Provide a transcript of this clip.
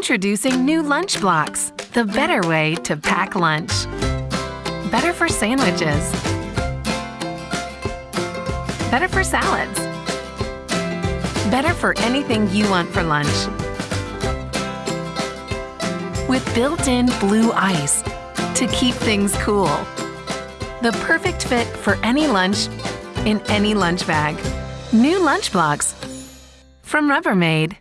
Introducing new LunchBlox, the better way to pack lunch. Better for sandwiches. Better for salads. Better for anything you want for lunch. With built-in blue ice to keep things cool. The perfect fit for any lunch in any lunch bag. New LunchBlox from Rubbermaid.